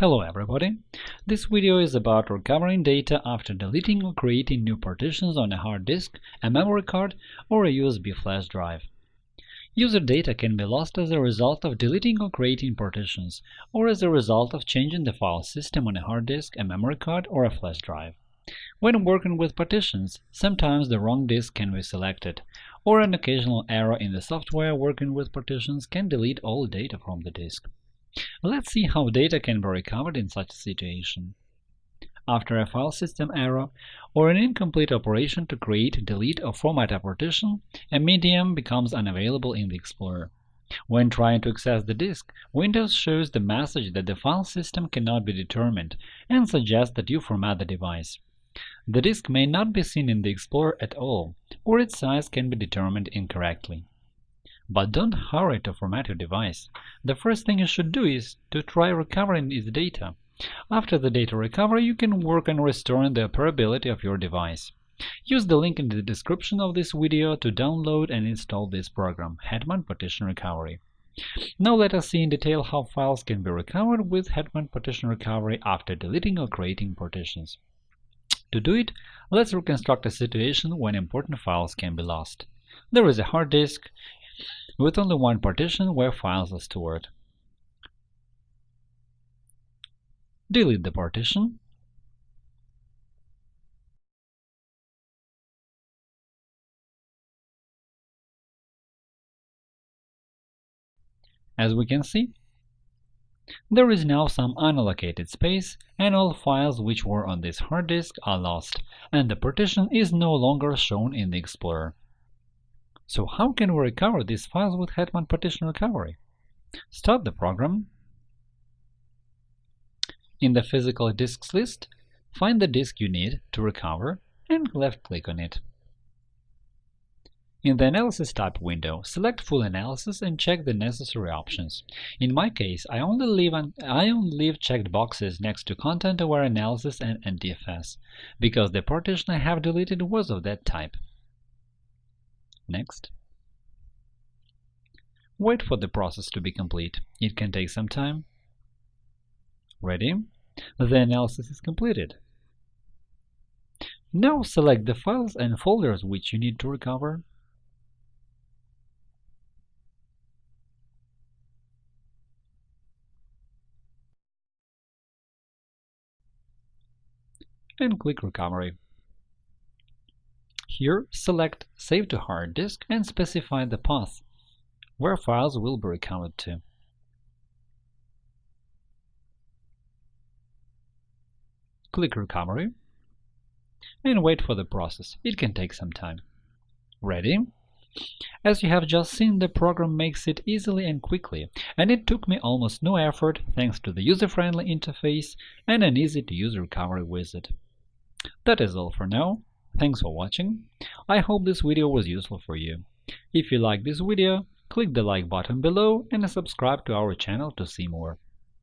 Hello everybody! This video is about recovering data after deleting or creating new partitions on a hard disk, a memory card, or a USB flash drive. User data can be lost as a result of deleting or creating partitions, or as a result of changing the file system on a hard disk, a memory card, or a flash drive. When working with partitions, sometimes the wrong disk can be selected, or an occasional error in the software working with partitions can delete all data from the disk. Let's see how data can be recovered in such a situation. After a file system error or an incomplete operation to create, delete, or format a partition, a medium becomes unavailable in the Explorer. When trying to access the disk, Windows shows the message that the file system cannot be determined and suggests that you format the device. The disk may not be seen in the Explorer at all, or its size can be determined incorrectly. But don't hurry to format your device. The first thing you should do is to try recovering its data. After the data recovery, you can work on restoring the operability of your device. Use the link in the description of this video to download and install this program, Hetman Partition Recovery. Now let us see in detail how files can be recovered with Hetman Partition Recovery after deleting or creating partitions. To do it, let's reconstruct a situation when important files can be lost. There is a hard disk with only one partition where files are stored. Delete the partition. As we can see, there is now some unallocated space, and all files which were on this hard disk are lost, and the partition is no longer shown in the Explorer. So how can we recover these files with Hetman Partition Recovery? Start the program. In the Physical Disks list, find the disk you need to recover and left-click on it. In the Analysis tab window, select Full Analysis and check the necessary options. In my case, I only leave, I only leave checked boxes next to Content-Aware Analysis and NTFS, because the partition I have deleted was of that type. Next. Wait for the process to be complete. It can take some time. Ready? The analysis is completed. Now select the files and folders which you need to recover. and click Recovery. Here, select Save to hard disk and specify the path where files will be recovered to. Click Recovery and wait for the process. It can take some time. Ready? As you have just seen, the program makes it easily and quickly, and it took me almost no effort thanks to the user-friendly interface and an easy-to-use recovery wizard. That is all for now. Thanks for watching. I hope this video was useful for you. If you like this video, click the like button below and subscribe to our channel to see more.